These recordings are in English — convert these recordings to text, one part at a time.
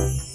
Bye.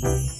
Thank.